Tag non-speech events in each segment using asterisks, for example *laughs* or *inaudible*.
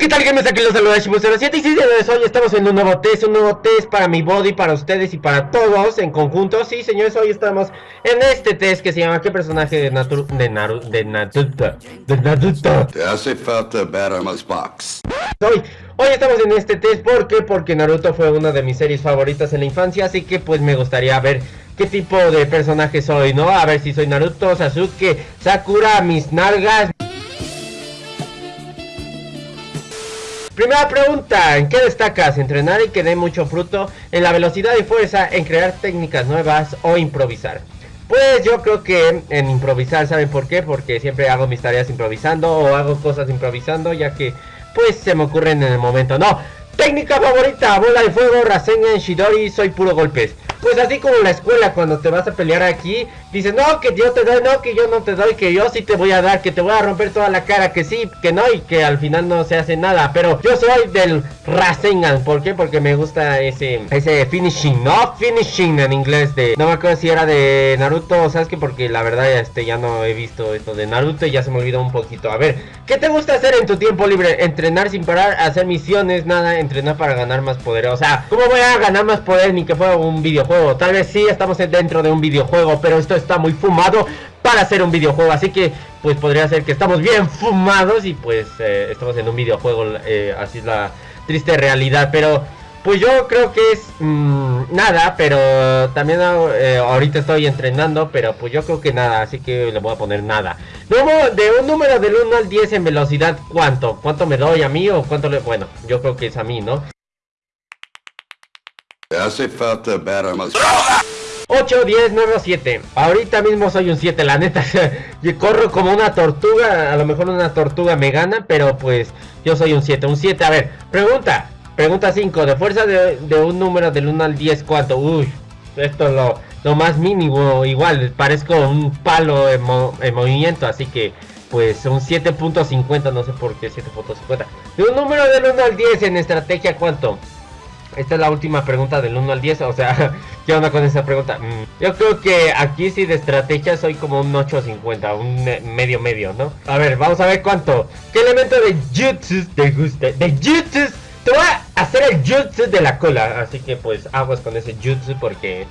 ¿qué tal que me aquí los saludos de 07 y sí, hoy estamos en un nuevo test, un nuevo test para mi body, para ustedes y para todos en conjunto. Sí, señores, hoy estamos en este test que se llama ¿Qué personaje de Naruto? De, Naruto, de Naruto, de Naruto. Te hace falta Battermas Box. Hoy, hoy estamos en este test, ¿por qué? Porque Naruto fue una de mis series favoritas en la infancia, así que pues me gustaría ver qué tipo de personaje soy, ¿no? A ver si soy Naruto, Sasuke, Sakura, mis nalgas... Primera pregunta, ¿en qué destacas? ¿Entrenar y que dé mucho fruto? ¿En la velocidad y fuerza? ¿En crear técnicas nuevas o improvisar? Pues yo creo que en improvisar, ¿saben por qué? Porque siempre hago mis tareas improvisando o hago cosas improvisando ya que pues se me ocurren en el momento. No, técnica favorita, bola de fuego, Rasengan, Shidori, soy puro golpes. Pues así como en la escuela cuando te vas a pelear aquí Dices, no, que yo te doy, no, que yo no te doy Que yo sí te voy a dar, que te voy a romper toda la cara Que sí, que no, y que al final no se hace nada Pero yo soy del Rasengan ¿Por qué? Porque me gusta ese, ese finishing, ¿no? Finishing en inglés de... No me acuerdo si era de Naruto ¿Sabes qué? Porque la verdad este, ya no he visto esto de Naruto Y ya se me olvidó un poquito A ver, ¿qué te gusta hacer en tu tiempo libre? Entrenar sin parar, hacer misiones, nada Entrenar para ganar más poder O sea, ¿cómo voy a ganar más poder? Ni que fuera un videojuego Tal vez sí estamos dentro de un videojuego, pero esto está muy fumado para hacer un videojuego. Así que pues podría ser que estamos bien fumados y pues eh, estamos en un videojuego. Eh, así es la triste realidad. Pero pues yo creo que es mm, nada, pero también eh, ahorita estoy entrenando, pero pues yo creo que nada, así que le voy a poner nada. Luego, de un número del 1 al 10 en velocidad, ¿cuánto? ¿Cuánto me doy a mí o cuánto le... Bueno, yo creo que es a mí, ¿no? Hace falta ver más. 8, 10, 9 o 7. Ahorita mismo soy un 7, la neta. *laughs* yo corro como una tortuga. A lo mejor una tortuga me gana, pero pues yo soy un 7. Un 7, a ver, pregunta. Pregunta 5. De fuerza de, un número del 1 al 10, ¿cuánto? Uy, esto es lo, lo más mínimo. Igual, parezco un palo en, en movimiento, así que pues un 7.50, no sé por qué 7.50. De un número del 1 al 10 en estrategia, ¿cuánto? Esta es la última pregunta del 1 al 10, o sea, *laughs* ¿qué onda con esa pregunta? Mm, yo creo que aquí sí de estrategia soy como un 8.50, un medio medio, ¿no? A ver, vamos a ver cuánto. ¿Qué elemento de jutsu te gusta? De jutsu, te voy a hacer el jutsu de la cola, así que pues aguas con ese jutsu porque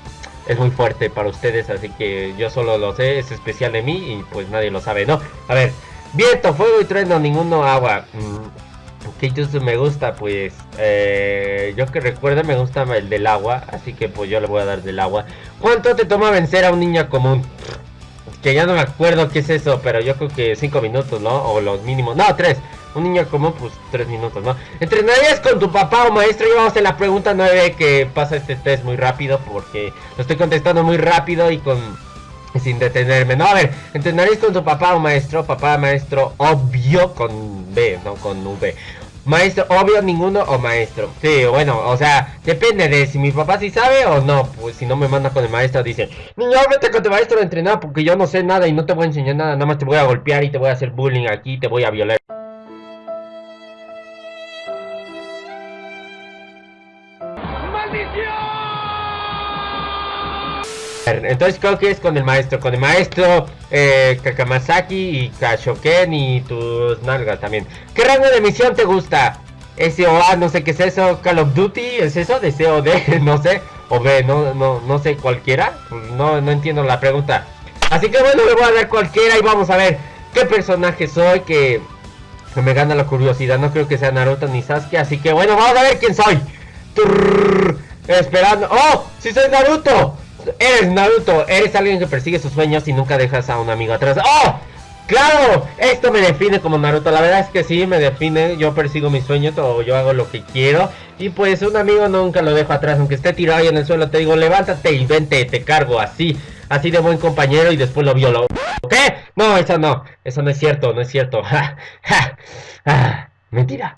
es muy fuerte para ustedes, así que yo solo lo sé, es especial de mí y pues nadie lo sabe, ¿no? A ver, viento, fuego y trueno, ninguno agua. Mm, que jutsu me gusta? Pues eh, yo que recuerdo me gusta el del agua, así que pues yo le voy a dar del agua. ¿Cuánto te toma vencer a un niño común? Que ya no me acuerdo qué es eso, pero yo creo que 5 minutos, ¿no? O los mínimos. No, 3. Un niño común, pues 3 minutos, ¿no? ¿Entrenarías con tu papá o maestro? Y vamos a la pregunta 9 que pasa este test muy rápido porque lo estoy contestando muy rápido y con sin detenerme. No, a ver, ¿entrenarías con tu papá o maestro? Papá, maestro, obvio con B, no con V. Maestro, obvio ninguno o maestro. Sí, bueno, o sea, depende de si mi papá sí sabe o no. Pues si no me manda con el maestro, dice, niño, vete con tu maestro a entrenar porque yo no sé nada y no te voy a enseñar nada. Nada más te voy a golpear y te voy a hacer bullying aquí, te voy a violar. Entonces creo que es con el maestro, con el maestro eh, Kakamasaki y Kashoken y tus nalgas también. ¿Qué rango de misión te gusta? SOA, no sé qué es eso, Call of Duty, ¿es eso? De COD, *laughs* no sé, o B, no, no, no sé, cualquiera, no, no entiendo la pregunta. Así que bueno, le voy a dar cualquiera y vamos a ver qué personaje soy que, me gana la curiosidad. No creo que sea Naruto ni Sasuke, así que bueno, vamos a ver quién soy. Esperando. ¡Oh! ¡Sí soy Naruto! Eres Naruto, eres alguien que persigue sus sueños y nunca dejas a un amigo atrás. ¡Oh! ¡Claro! Esto me define como Naruto. La verdad es que sí, me define. Yo persigo mis sueños o yo hago lo que quiero. Y pues un amigo nunca lo dejo atrás. Aunque esté tirado ahí en el suelo, te digo, levántate y vente, te cargo así. Así de buen compañero y después lo violo. ¿Qué? No, eso no. Eso no es cierto, no es cierto. *laughs* Ah, mentira.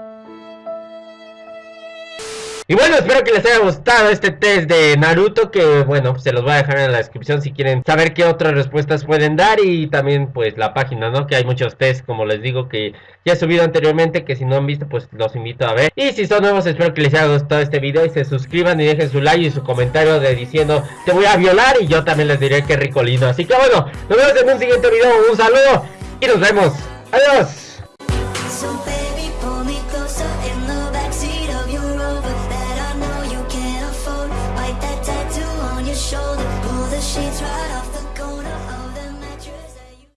Y bueno, espero que les haya gustado este test de Naruto Que bueno, pues se los voy a dejar en la descripción si quieren saber qué otras respuestas pueden dar. Y también pues la página, ¿no? Que hay muchos tests, como les digo, que ya he subido anteriormente Que si no han visto, pues los invito a ver. Y si son nuevos, espero que les haya gustado este video Y se suscriban y dejen su like y su comentario de diciendo Te voy a violar y yo también les diré que rico lindo Así que bueno, nos vemos en un siguiente video. Un saludo y nos vemos. Adiós